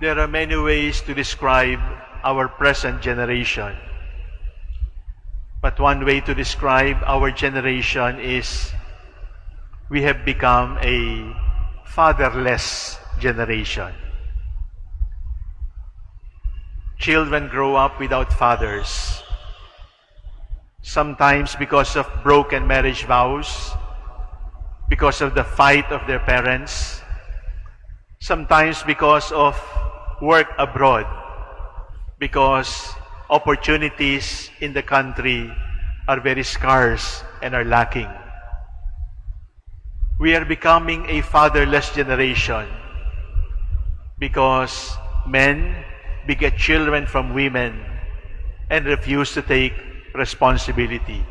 There are many ways to describe our present generation. But one way to describe our generation is we have become a fatherless generation. Children grow up without fathers. Sometimes because of broken marriage vows, because of the fight of their parents, sometimes because of work abroad, because opportunities in the country are very scarce and are lacking. We are becoming a fatherless generation because men beget children from women and refuse to take responsibility.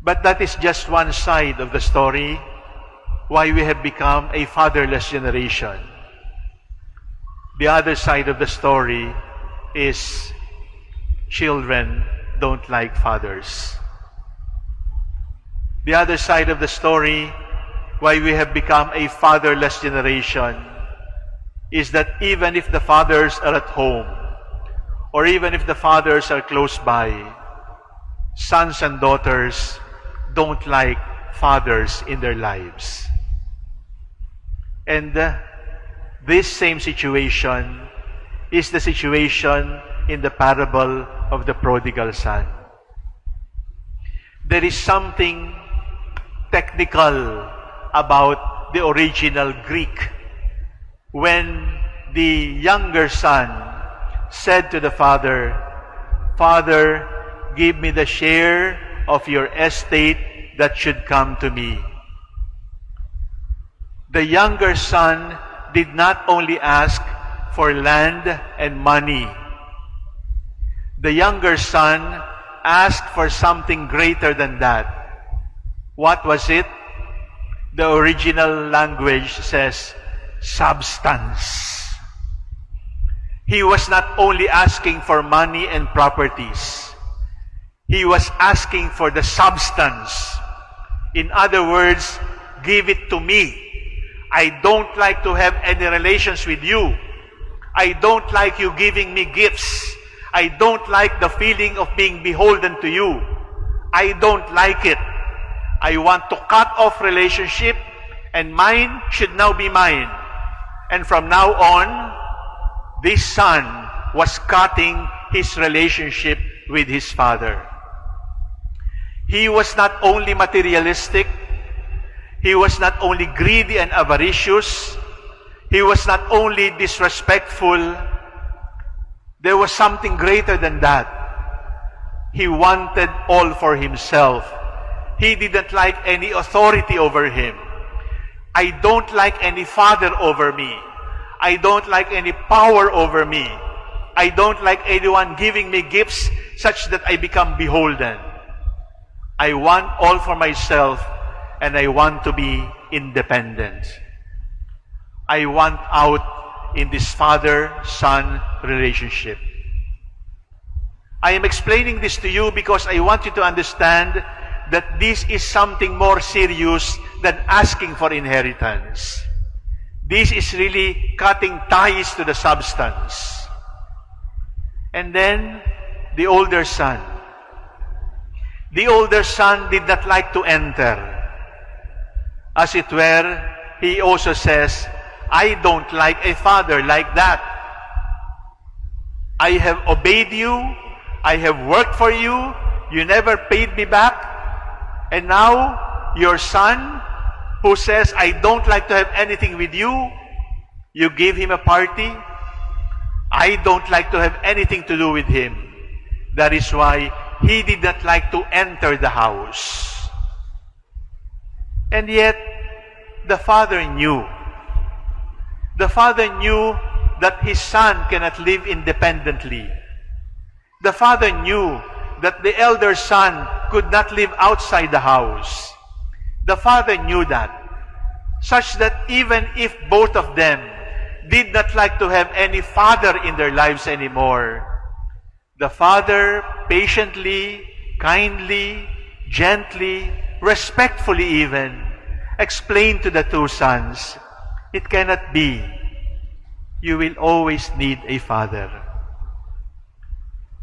But that is just one side of the story why we have become a fatherless generation. The other side of the story is children don't like fathers. The other side of the story, why we have become a fatherless generation, is that even if the fathers are at home, or even if the fathers are close by, sons and daughters don't like fathers in their lives. And uh, this same situation is the situation in the parable of the prodigal son. There is something technical about the original Greek when the younger son said to the father, Father, give me the share of your estate that should come to me. The younger son did not only ask for land and money. The younger son asked for something greater than that. What was it? The original language says substance. He was not only asking for money and properties. He was asking for the substance. In other words, give it to me. I don't like to have any relations with you. I don't like you giving me gifts. I don't like the feeling of being beholden to you. I don't like it. I want to cut off relationship and mine should now be mine. And from now on, this son was cutting his relationship with his father. He was not only materialistic, he was not only greedy and avaricious, he was not only disrespectful, there was something greater than that. He wanted all for himself. He didn't like any authority over him. I don't like any father over me. I don't like any power over me. I don't like anyone giving me gifts such that I become beholden. I want all for myself and I want to be independent. I want out in this father-son relationship. I am explaining this to you because I want you to understand that this is something more serious than asking for inheritance. This is really cutting ties to the substance. And then the older son. The older son did not like to enter. As it were, he also says, I don't like a father like that. I have obeyed you. I have worked for you. You never paid me back. And now, your son, who says, I don't like to have anything with you, you give him a party. I don't like to have anything to do with him. That is why he did not like to enter the house. And yet, the father knew. The father knew that his son cannot live independently. The father knew that the elder son could not live outside the house. The father knew that, such that even if both of them did not like to have any father in their lives anymore, the father patiently, kindly, gently, respectfully even, explained to the two sons, it cannot be. you will always need a father.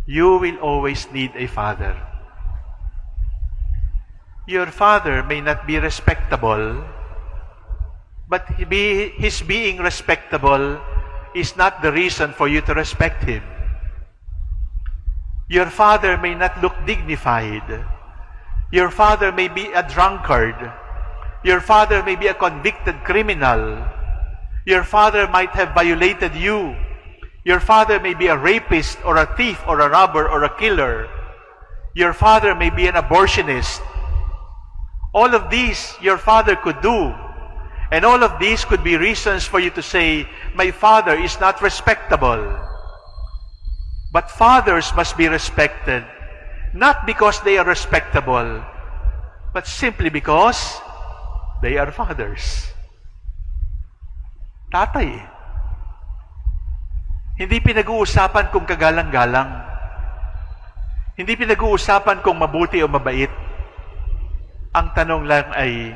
You will always need a father. Your father may not be respectable, but his being respectable is not the reason for you to respect him. Your father may not look dignified. Your father may be a drunkard. Your father may be a convicted criminal. Your father might have violated you. Your father may be a rapist or a thief or a robber or a killer. Your father may be an abortionist. All of these your father could do. And all of these could be reasons for you to say, my father is not respectable. But fathers must be respected, not because they are respectable, but simply because they are fathers. Tatay. Hindi pinag-uusapan kung kagalang-galang. Hindi pinag-uusapan kung mabuti o mabait. Ang tanong lang ay,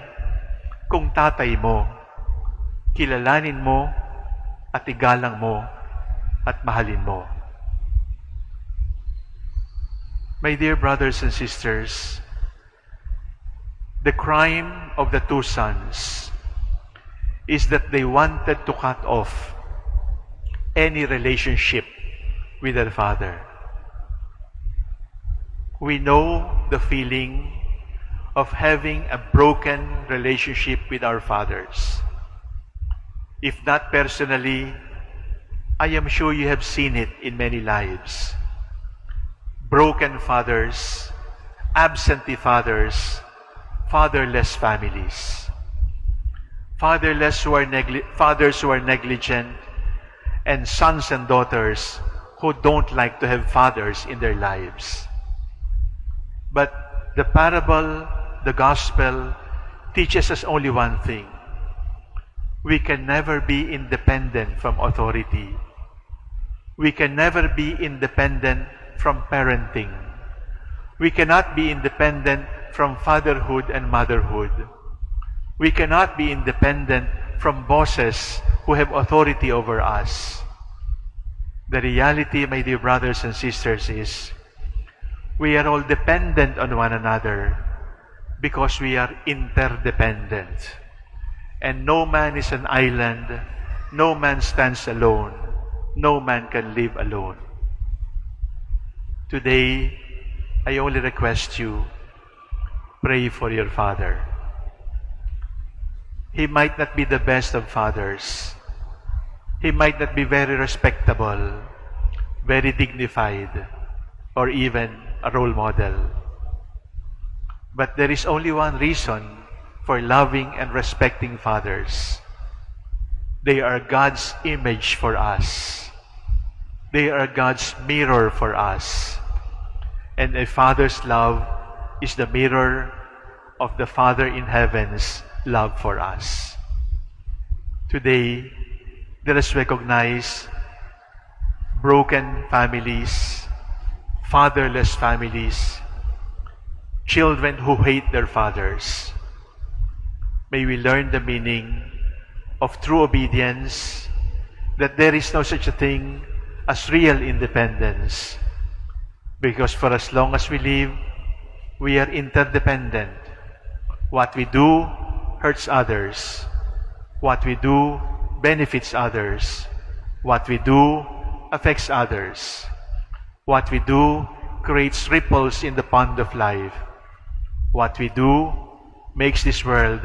kung tatay mo, kilalanin mo at igalang mo at mahalin mo. My dear brothers and sisters, the crime of the two sons is that they wanted to cut off any relationship with their father. We know the feeling of having a broken relationship with our fathers. If not personally, I am sure you have seen it in many lives. Broken fathers, absentee fathers, fatherless families. Fatherless who are fathers who are negligent, and sons and daughters who don't like to have fathers in their lives. But the parable, the gospel, teaches us only one thing. We can never be independent from authority. We can never be independent from parenting. We cannot be independent from fatherhood and motherhood. We cannot be independent from bosses who have authority over us. The reality, my dear brothers and sisters, is we are all dependent on one another because we are interdependent. And no man is an island, no man stands alone, no man can live alone. Today, I only request you, pray for your father. He might not be the best of fathers. He might not be very respectable, very dignified, or even a role model. But there is only one reason for loving and respecting fathers. They are God's image for us. They are God's mirror for us. And a father's love is the mirror of the Father in heaven's love for us. Today, let us recognize broken families, fatherless families, children who hate their fathers. May we learn the meaning of true obedience, that there is no such a thing as real independence. Because for as long as we live, we are interdependent. What we do hurts others. What we do benefits others. What we do affects others. What we do creates ripples in the pond of life. What we do makes this world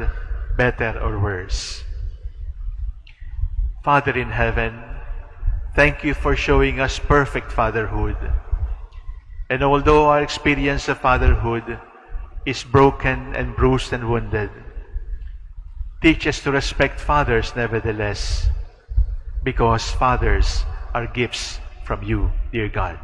better or worse. Father in heaven, thank you for showing us perfect fatherhood. And although our experience of fatherhood is broken and bruised and wounded, teach us to respect fathers nevertheless, because fathers are gifts from you, dear God.